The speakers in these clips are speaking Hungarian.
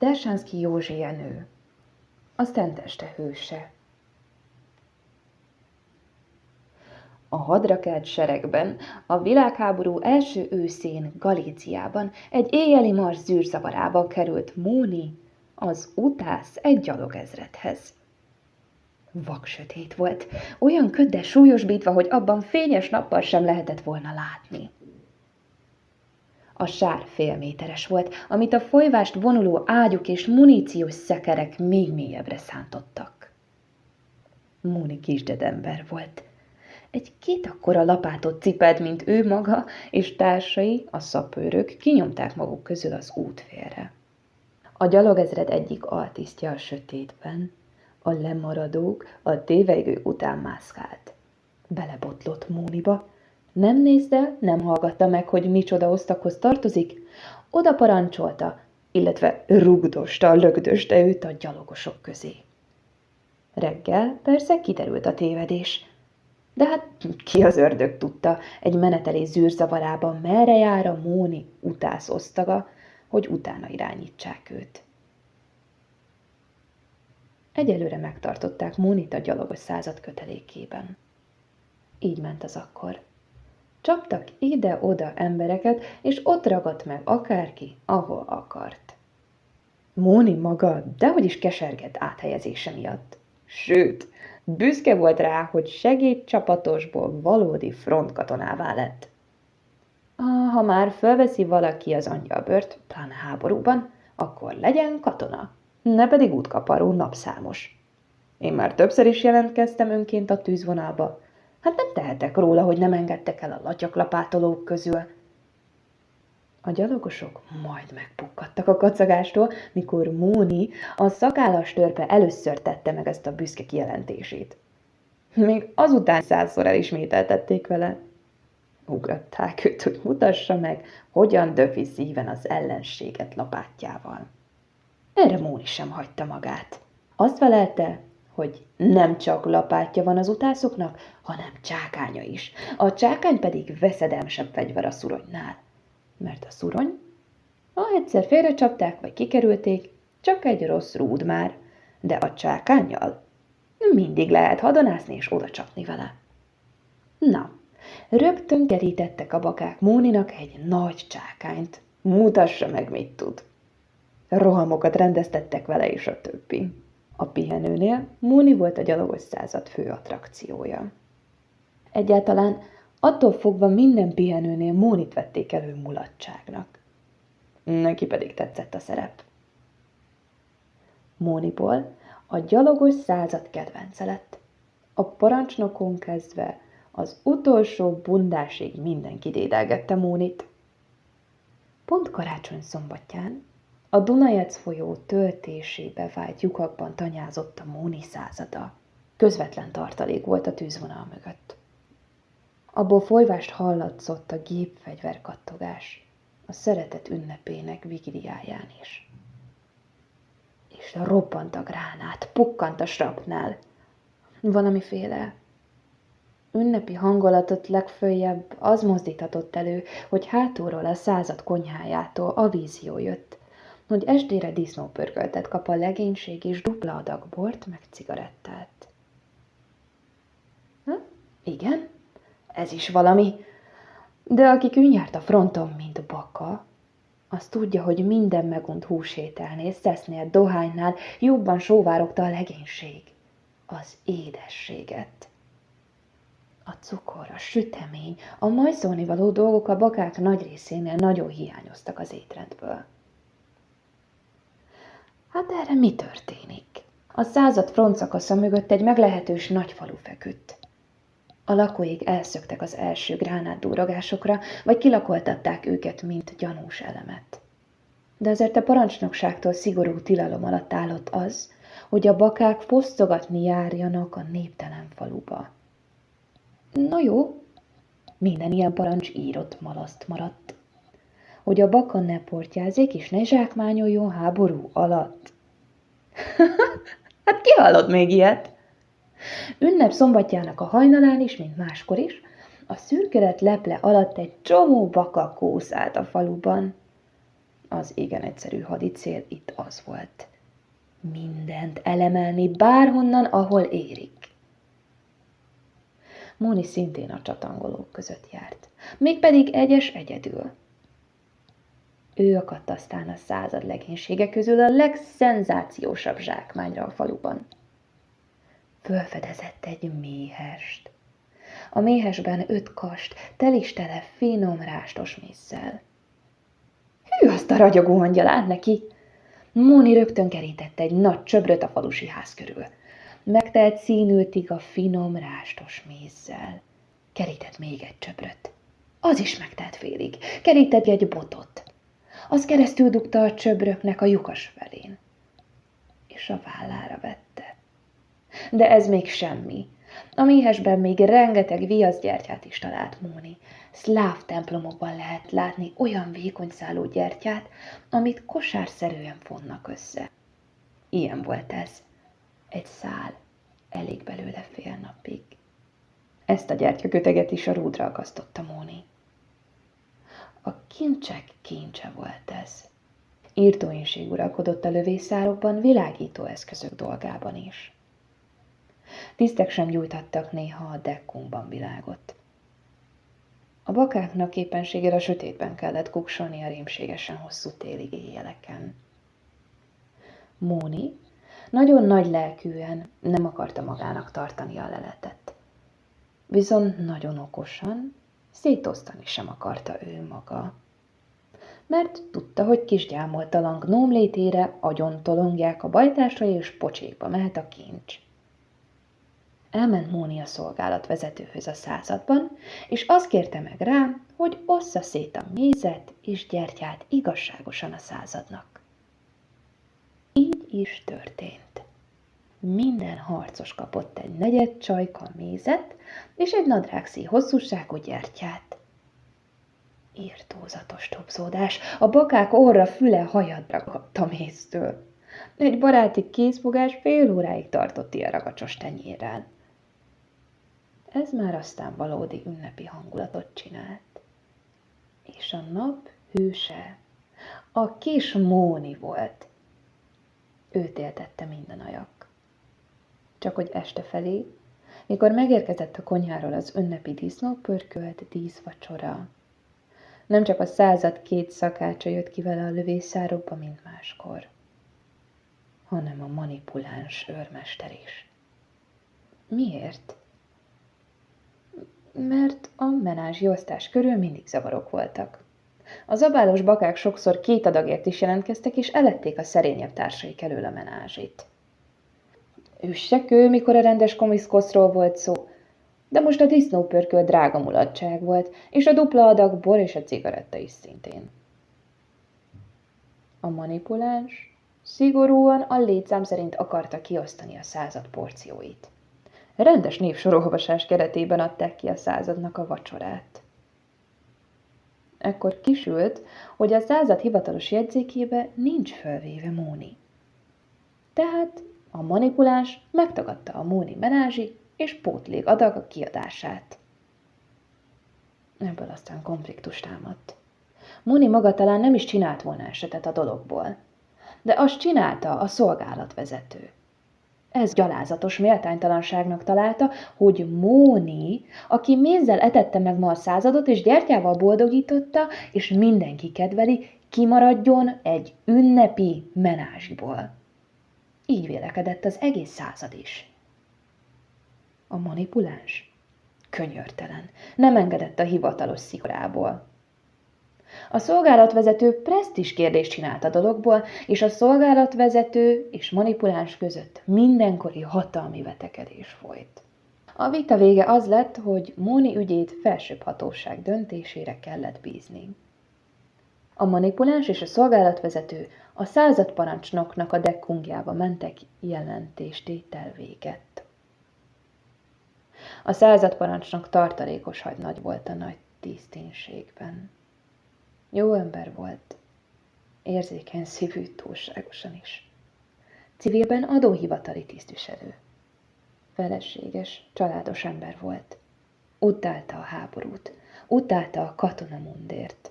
Dersánszki Józsia nő, a Szenteste hőse. A hadrakelt seregben, a világháború első őszén Galíciában, egy éjjeli mars zűrzavarában került Móni, az utász egy gyalogezredhez. Vaksötét volt, olyan ködde súlyosbítva, hogy abban fényes nappal sem lehetett volna látni. A sár félméteres volt, amit a folyvást vonuló ágyuk és muníciós szekerek még mélyebbre szántottak. Múni kisdedember volt. Egy két akkora lapátot cipelt, mint ő maga, és társai, a szapőrök kinyomták maguk közül az útfélre. A gyalogezred egyik altisztja a sötétben, a lemaradók a tévegő után mászkált. Belebotlott Móniba, nem nézte, nem hallgatta meg, hogy micsoda osztakhoz tartozik, oda parancsolta, illetve rugdosta, lögdöste őt a gyalogosok közé. Reggel persze kiderült a tévedés. De hát ki az ördög tudta, egy menetelés zűrzavarában merre jár a Móni utász osztaga, hogy utána irányítsák őt. Egyelőre megtartották Mónit a gyalogos század kötelékében. Így ment az akkor. Csaptak ide-oda embereket, és ott ragadt meg akárki, ahol akart. Móni maga dehogy is kesergett áthelyezése miatt. Sőt, büszke volt rá, hogy segédcsapatosból valódi frontkatonává lett. Ha már felveszi valaki az angyalbört, pláne háborúban, akkor legyen katona, ne pedig útkaparó napszámos. Én már többször is jelentkeztem önként a tűzvonalba, Hát nem tehetek róla, hogy nem engedtek el a latyaklapátolók közül. A gyalogosok majd megpukkadtak a kacagástól, mikor Móni, a szakállas törpe először tette meg ezt a büszke kijelentését. Még azután százszor elismételtették vele. Ugratták őt, hogy mutassa meg, hogyan döfi szíven az ellenséget lapátjával. Erre Móni sem hagyta magát. Azt felelte, hogy nem csak lapátja van az utászoknak, hanem csákánya is. A csákány pedig veszedelmesebb fegyver a szuronynál. Mert a szurony, ha egyszer félrecsapták vagy kikerülték, csak egy rossz rúd már, de a csákányjal mindig lehet hadonászni és oda csapni vele. Na, rögtön kerítettek a bakák Móninak egy nagy csákányt. Mutassa meg, mit tud. Rohamokat rendeztettek vele és a többi. A pihenőnél Múni volt a gyalogos század fő attrakciója. Egyáltalán attól fogva minden pihenőnél Mónit vették elő mulatságnak. Neki pedig tetszett a szerep. Móniból a gyalogos század kedvence lett. A parancsnokon kezdve az utolsó bundásig mindenki dédelgette Mónit. Pont karácsony szombatján a Dunajec folyó töltésébe vált lyukakban tanyázott a Móni százada. Közvetlen tartalék volt a tűzvonal mögött. Abból folyvást hallatszott a gépfegyver kattogás, a szeretet ünnepének vigiliáján is. És robbant a gránát, pukkant a srapnál. Valamiféle ünnepi hangolatot legfőjebb az mozdíthatott elő, hogy hátulról a század konyhájától a vízió jött, hogy estére disznópörköltet kap a legénység és dupla adag bort meg cigarettát. Ha? Igen, ez is valami. De aki kűnyárt a fronton, mint baka, az tudja, hogy minden megunt húsételnél, szesznél, dohánynál jobban sóvárogta a legénység. Az édességet. A cukor, a sütemény, a majszolni való dolgok a bakák nagy részénél nagyon hiányoztak az étrendből. Hát erre mi történik? A század frontszakasza mögött egy meglehetős nagy falu feküdt. A lakóik elszöktek az első gránátdúrogásokra, vagy kilakoltatták őket, mint gyanús elemet. De azért a parancsnokságtól szigorú tilalom alatt állott az, hogy a bakák fosztogatni járjanak a néptelen faluba. Na jó, minden ilyen parancs írott malaszt maradt hogy a baka ne portyázik és ne zsákmányoljon háború alatt. hát ki hallott még ilyet? Ünnep szombatjának a hajnalán is, mint máskor is, a szürkelet leple alatt egy csomó baka kószált a faluban. Az igen egyszerű hadicél itt az volt. Mindent elemelni bárhonnan, ahol érik. Móni szintén a csatangolók között járt, mégpedig egyes egyedül. Ő akadt aztán a század legénysége közül a legszenzációsabb zsákmányra a faluban. Fölfedezett egy méhest. A méhesben öt kast, telistele finom rástos mézzel. Hű, azt a ragyogó angyalát neki! Móni rögtön kerített egy nagy csöbröt a falusi ház körül. Megtelt színültig a finom rástos mézzel. Kerített még egy csöbröt. Az is megtelt félig. Kerített egy botot. Az keresztül dugta a csöbröknek a lyukas felén. És a vállára vette. De ez még semmi. A méhesben még rengeteg viaszgyertyát is talált Móni. Szláv templomokban lehet látni olyan vékony szálú gyertyát, amit kosárszerűen fonnak össze. Ilyen volt ez. Egy szál, elég belőle fél napig. Ezt a gyertyaköteget is a rúdra akasztotta Móni. A kincsek kincse volt ez. Írtóinség uralkodott a lövészárokban, világító eszközök dolgában is. Tisztek sem gyújtattak néha a dekkunkban világot. A bakáknak éppenségére a sötétben kellett kuksolni a rémségesen hosszú téli éjjeleken. Móni nagyon nagy lelkűen nem akarta magának tartani a leletet. Viszont nagyon okosan szétosztani sem akarta ő maga. Mert tudta, hogy kisgyámoltalan gnóm létére agyon tolongják a bajtásra és pocsékba mehet a kincs. Elment Móni a szolgálatvezetőhöz a században, és azt kérte meg rá, hogy ossza szét a mézet és gyertyát igazságosan a századnak. Így is történt. Minden harcos kapott egy negyed csajka mézet és egy nadrágszí hosszúságú gyertyát. Írtózatos topzódás, a bakák orra füle hajadra kapta méztől. Egy baráti kézfogás fél óráig tartott ilyen ragacsos tenyérrel. Ez már aztán valódi ünnepi hangulatot csinált. És a nap hőse a kis Móni volt. Őt éltette minden ajak. Csak hogy este felé, mikor megérkezett a konyháról az ünnepi disznópörkölt díszvacsora, nem csak a század két szakácsa jött ki vele a lövészárokba, mint máskor, hanem a manipuláns őrmester is. Miért? mert a menázsi osztás körül mindig zavarok voltak. A zabálós bakák sokszor két adagért is jelentkeztek, és elették a szerényebb társaik elől a menázsit. Üssek ő, mikor a rendes komiszkoszról volt szó, de most a disznópörköl drága mulatság volt, és a dupla adag bor és a cigaretta is szintén. A manipuláns szigorúan a létszám szerint akarta kiosztani a század porcióit. Rendes névsorolvasás keretében adták ki a századnak a vacsorát. Ekkor kisült, hogy a század hivatalos jegyzékébe nincs fölvéve Móni. Tehát a manipuláns megtagadta a Móni menázsi és pótlék adag a kiadását. Ebből aztán konfliktus támadt. Móni maga talán nem is csinált volna esetet a dologból, de azt csinálta a szolgálatvezető. Ez gyalázatos méltánytalanságnak találta, hogy Móni, aki mézzel etette meg ma a századot, és gyertyával boldogította, és mindenki kedveli, kimaradjon egy ünnepi menázsiból. Így vélekedett az egész század is. A manipuláns? Könyörtelen. Nem engedett a hivatalos szigorából. A szolgálatvezető presztis kérdést csinált a dologból, és a szolgálatvezető és manipuláns között mindenkori hatalmi vetekedés folyt. A vita vége az lett, hogy Móni ügyét felsőbb hatóság döntésére kellett bízni. A manipuláns és a szolgálatvezető a századparancsnoknak a dekkungjába mentek jelentéstétel véget. A századparancsnok tartalékos hagynagy volt a nagy tiszténységben. Jó ember volt, érzékeny szívű túlságosan is. Civilben adóhivatali tisztviselő. Feleséges, családos ember volt. Utálta a háborút, utálta a katonamundért.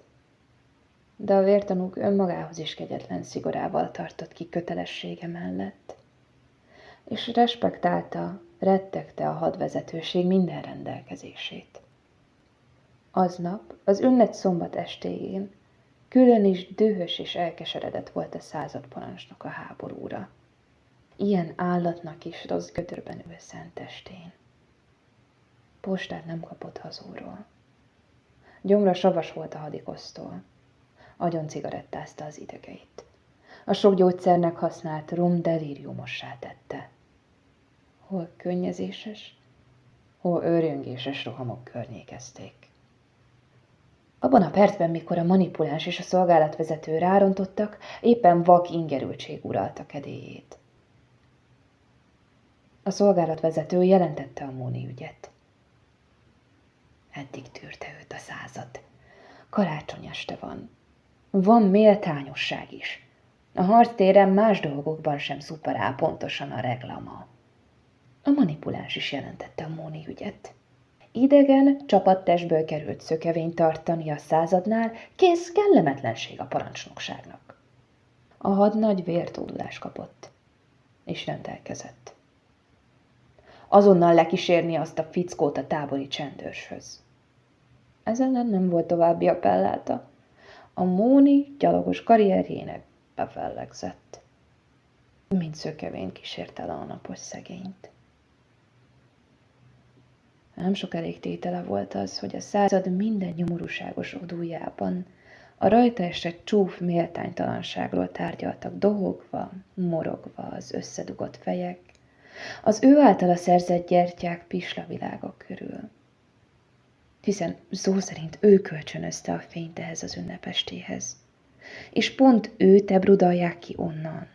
De a vértanúk önmagához is kegyetlen szigorával tartott ki kötelessége mellett, és respektálta, rettegte a hadvezetőség minden rendelkezését. Aznap, az ünnet szombat estéjén, külön is dühös és elkeseredett volt a századparancsnok a háborúra. Ilyen állatnak is rossz gödörben ül szentestén. Postát nem kapott hazúról. Gyomra savas volt a hadikosztól. Agyon cigarettázta az idegeit. A sok gyógyszernek használt rum delíriumossá tette. Hol könnyezéses, hol őrjöngéses rohamok környékezték. Abban a percben, mikor a manipuláns és a szolgálatvezető rárontottak, éppen vak ingerültség uralta kedélyét. A szolgálatvezető jelentette a Móni ügyet. Eddig tűrte őt a század. Karácsony este van. Van méltányosság is. A harctéren más dolgokban sem szuperál pontosan a reklama. A manipuláns is jelentette a Móni ügyet. Idegen, csapattestből került szökevény tartani a századnál, kész kellemetlenség a parancsnokságnak. A hadnagy vértódulás kapott, és rendelkezett. Azonnal lekísérni azt a fickót a tábori csendőrshöz. Ez ellen nem volt további appelláta. A Móni gyalogos karrierjének befellegzett. Mint szökevény kísérte le a napos szegényt. Nem sok elég tétele volt az, hogy a század minden nyomorúságos odújában a rajta esett csúf méltánytalanságról tárgyaltak dohogva, morogva az összedugott fejek, az ő általa szerzett gyertyák pislavilágok körül. Hiszen szó szerint ő kölcsönözte a fényt ehhez az ünnepestéhez, és pont őt ebrudalják ki onnan.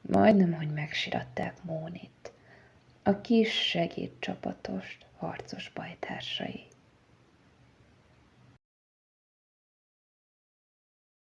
Majdnem, hogy megsiratták Mónit, a kis segédcsapatost, harcos bajtársai.